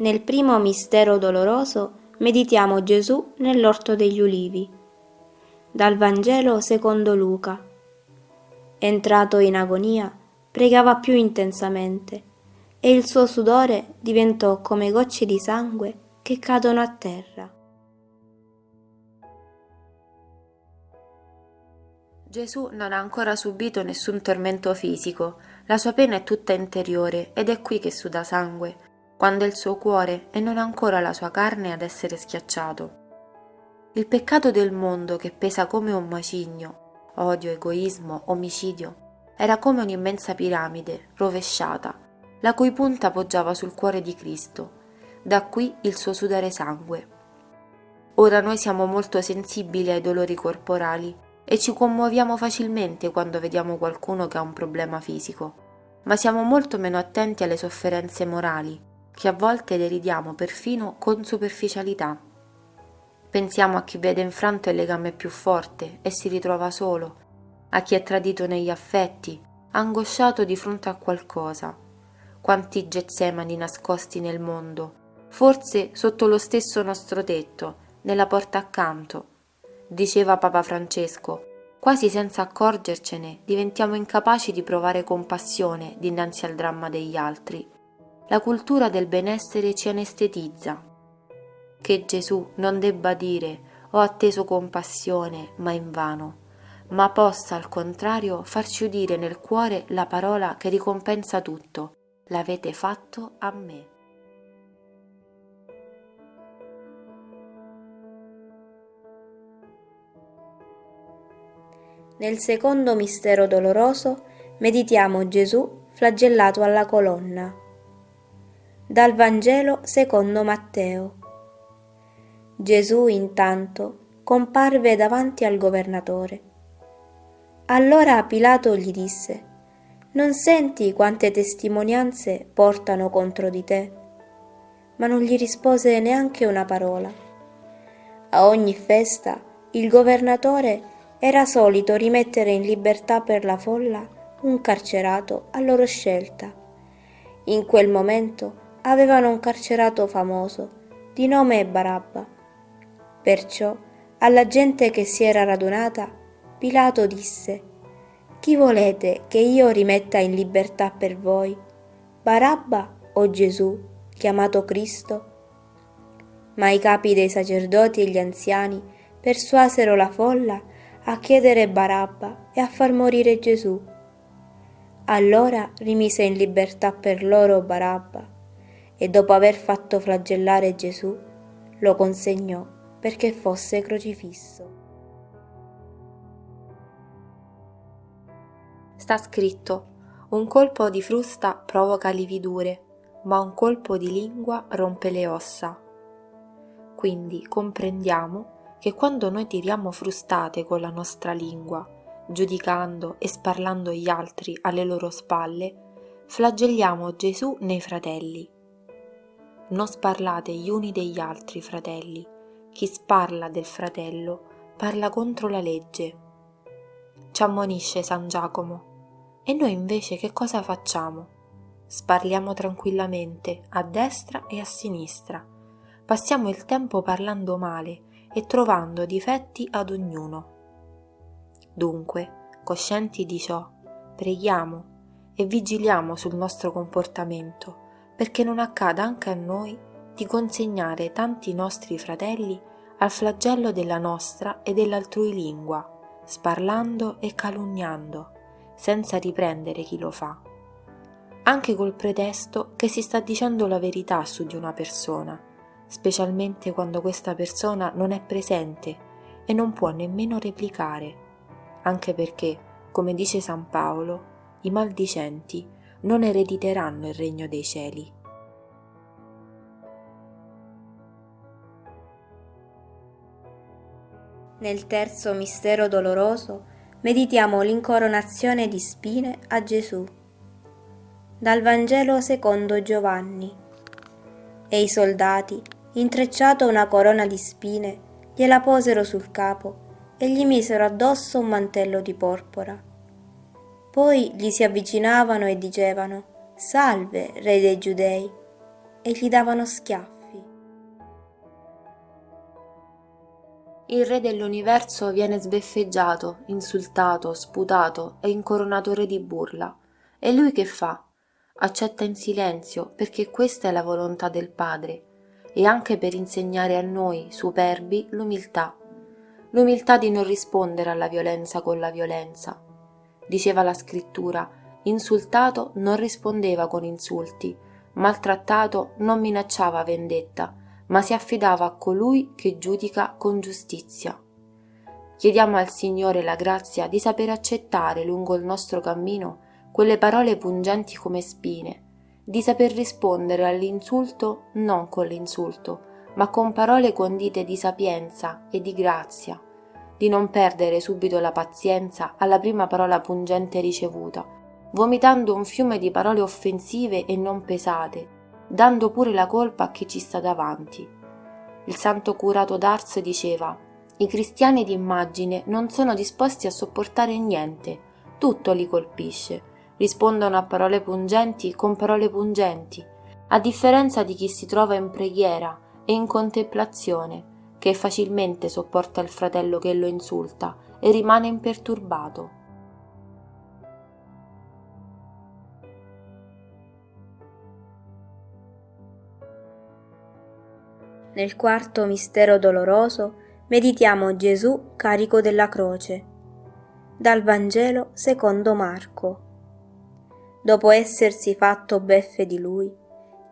Nel primo mistero doloroso meditiamo Gesù nell'orto degli ulivi. Dal Vangelo secondo Luca. Entrato in agonia, pregava più intensamente e il suo sudore diventò come gocce di sangue che cadono a terra. Gesù non ha ancora subito nessun tormento fisico, la sua pena è tutta interiore ed è qui che suda sangue quando è il suo cuore e non ancora la sua carne ad essere schiacciato. Il peccato del mondo che pesa come un macigno, odio, egoismo, omicidio, era come un'immensa piramide rovesciata, la cui punta poggiava sul cuore di Cristo, da qui il suo sudare sangue. Ora noi siamo molto sensibili ai dolori corporali e ci commuoviamo facilmente quando vediamo qualcuno che ha un problema fisico, ma siamo molto meno attenti alle sofferenze morali che a volte deridiamo perfino con superficialità. Pensiamo a chi vede infranto il legame più forte e si ritrova solo, a chi è tradito negli affetti, angosciato di fronte a qualcosa. Quanti getsemani nascosti nel mondo, forse sotto lo stesso nostro tetto, nella porta accanto. Diceva Papa Francesco, quasi senza accorgercene diventiamo incapaci di provare compassione dinanzi al dramma degli altri la cultura del benessere ci anestetizza. Che Gesù non debba dire ho atteso compassione, ma invano, ma possa al contrario farci udire nel cuore la parola che ricompensa tutto, l'avete fatto a me. Nel secondo mistero doloroso meditiamo Gesù flagellato alla colonna. Dal Vangelo secondo Matteo. Gesù intanto comparve davanti al governatore. Allora Pilato gli disse, Non senti quante testimonianze portano contro di te? Ma non gli rispose neanche una parola. A ogni festa il governatore era solito rimettere in libertà per la folla un carcerato a loro scelta. In quel momento avevano un carcerato famoso, di nome Barabba. Perciò alla gente che si era radunata, Pilato disse, Chi volete che io rimetta in libertà per voi, Barabba o Gesù, chiamato Cristo? Ma i capi dei sacerdoti e gli anziani persuasero la folla a chiedere Barabba e a far morire Gesù. Allora rimise in libertà per loro Barabba e dopo aver fatto flagellare Gesù lo consegnò perché fosse crocifisso. Sta scritto, un colpo di frusta provoca lividure, ma un colpo di lingua rompe le ossa. Quindi comprendiamo che quando noi tiriamo frustate con la nostra lingua, giudicando e sparlando gli altri alle loro spalle, flagelliamo Gesù nei fratelli non sparlate gli uni degli altri, fratelli. Chi sparla del fratello parla contro la legge. Ci ammonisce San Giacomo. E noi invece che cosa facciamo? Sparliamo tranquillamente a destra e a sinistra. Passiamo il tempo parlando male e trovando difetti ad ognuno. Dunque, coscienti di ciò, preghiamo e vigiliamo sul nostro comportamento perché non accada anche a noi di consegnare tanti nostri fratelli al flagello della nostra e dell'altrui lingua, sparlando e calunniando, senza riprendere chi lo fa, anche col pretesto che si sta dicendo la verità su di una persona, specialmente quando questa persona non è presente e non può nemmeno replicare, anche perché, come dice San Paolo, i maldicenti non erediteranno il regno dei cieli. Nel terzo mistero doloroso meditiamo l'incoronazione di spine a Gesù. Dal Vangelo secondo Giovanni. E i soldati, intrecciato una corona di spine, gliela posero sul capo e gli misero addosso un mantello di porpora. Poi gli si avvicinavano e dicevano, Salve, Re dei Giudei. e gli davano schiaffi. Il re dell'universo viene sbeffeggiato, insultato, sputato e incoronato re di burla. E lui che fa? Accetta in silenzio perché questa è la volontà del Padre e anche per insegnare a noi, superbi, l'umiltà. L'umiltà di non rispondere alla violenza con la violenza. Diceva la scrittura, insultato non rispondeva con insulti, maltrattato non minacciava vendetta, ma si affidava a colui che giudica con giustizia. Chiediamo al Signore la grazia di saper accettare lungo il nostro cammino quelle parole pungenti come spine, di saper rispondere all'insulto non con l'insulto, ma con parole condite di sapienza e di grazia, di non perdere subito la pazienza alla prima parola pungente ricevuta, vomitando un fiume di parole offensive e non pesate, dando pure la colpa a chi ci sta davanti. Il santo curato d'Ars diceva i cristiani d'immagine non sono disposti a sopportare niente, tutto li colpisce, rispondono a parole pungenti con parole pungenti, a differenza di chi si trova in preghiera e in contemplazione, che facilmente sopporta il fratello che lo insulta e rimane imperturbato. Nel quarto mistero doloroso meditiamo Gesù carico della croce. Dal Vangelo secondo Marco. Dopo essersi fatto beffe di lui,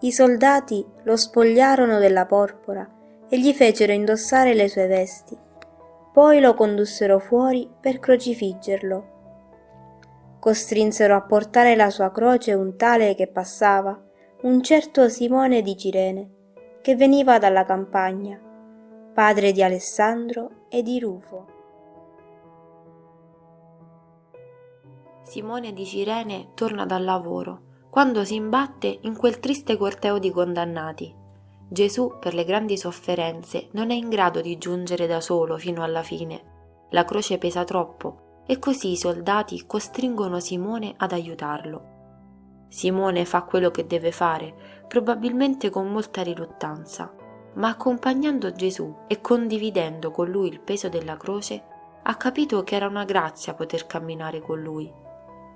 i soldati lo spogliarono della porpora e gli fecero indossare le sue vesti. Poi lo condussero fuori per crocifiggerlo. Costrinsero a portare la sua croce un tale che passava, un certo Simone di Cirene, che veniva dalla campagna, padre di Alessandro e di Rufo. Simone di Cirene torna dal lavoro quando si imbatte in quel triste corteo di condannati. Gesù, per le grandi sofferenze, non è in grado di giungere da solo fino alla fine. La croce pesa troppo e così i soldati costringono Simone ad aiutarlo. Simone fa quello che deve fare, probabilmente con molta riluttanza, ma accompagnando Gesù e condividendo con lui il peso della croce, ha capito che era una grazia poter camminare con lui.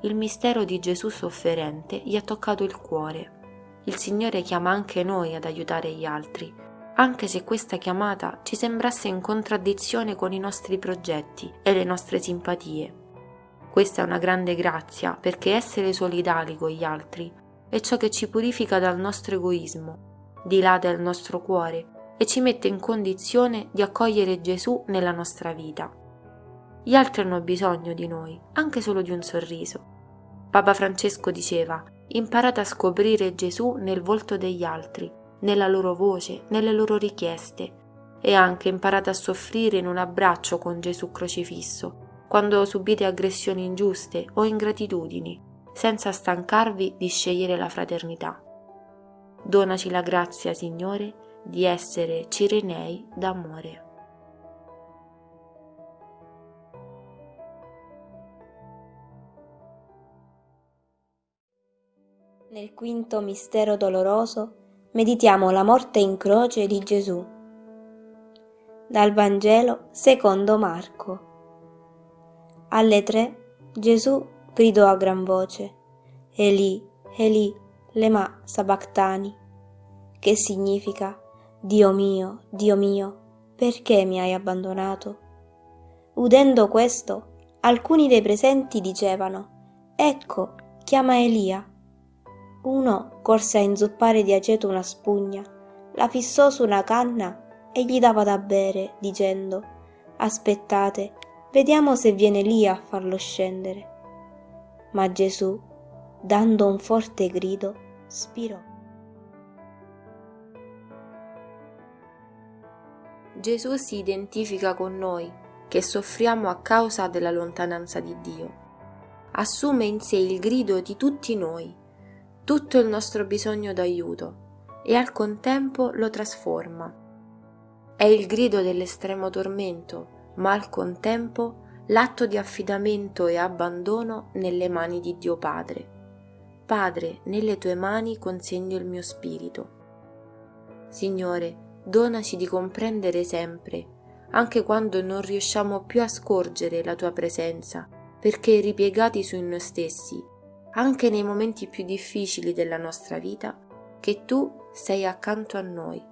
Il mistero di Gesù sofferente gli ha toccato il cuore. Il Signore chiama anche noi ad aiutare gli altri, anche se questa chiamata ci sembrasse in contraddizione con i nostri progetti e le nostre simpatie. Questa è una grande grazia perché essere solidali con gli altri è ciò che ci purifica dal nostro egoismo, dilata il nostro cuore e ci mette in condizione di accogliere Gesù nella nostra vita. Gli altri hanno bisogno di noi, anche solo di un sorriso. Papa Francesco diceva, imparate a scoprire Gesù nel volto degli altri, nella loro voce, nelle loro richieste, e anche imparate a soffrire in un abbraccio con Gesù crocifisso, quando subite aggressioni ingiuste o ingratitudini, senza stancarvi di scegliere la fraternità. Donaci la grazia, Signore, di essere cirenei d'amore. Nel quinto mistero doloroso meditiamo la morte in croce di Gesù. Dal Vangelo secondo Marco. Alle tre Gesù gridò a gran voce, Eli, Eli, lema sabachthani, che significa, Dio mio, Dio mio, perché mi hai abbandonato? Udendo questo, alcuni dei presenti dicevano, Ecco, chiama Elia. Uno corse a inzuppare di aceto una spugna, la fissò su una canna e gli dava da bere, dicendo, Aspettate, Vediamo se viene lì a farlo scendere. Ma Gesù, dando un forte grido, spirò. Gesù si identifica con noi, che soffriamo a causa della lontananza di Dio. Assume in sé il grido di tutti noi, tutto il nostro bisogno d'aiuto, e al contempo lo trasforma. È il grido dell'estremo tormento, ma al contempo l'atto di affidamento e abbandono nelle mani di Dio Padre. Padre, nelle tue mani consegno il mio spirito. Signore, donaci di comprendere sempre, anche quando non riusciamo più a scorgere la tua presenza, perché ripiegati su noi stessi, anche nei momenti più difficili della nostra vita, che tu sei accanto a noi.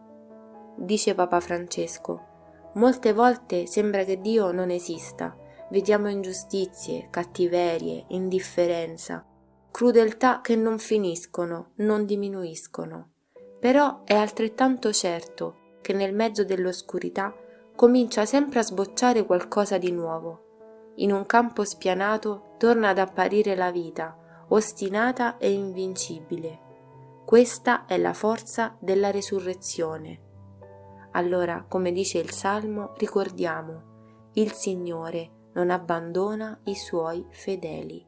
Dice Papa Francesco, molte volte sembra che Dio non esista, vediamo ingiustizie, cattiverie, indifferenza, crudeltà che non finiscono, non diminuiscono. Però è altrettanto certo che nel mezzo dell'oscurità comincia sempre a sbocciare qualcosa di nuovo. In un campo spianato torna ad apparire la vita, ostinata e invincibile. Questa è la forza della resurrezione. Allora, come dice il Salmo, ricordiamo, il Signore non abbandona i suoi fedeli.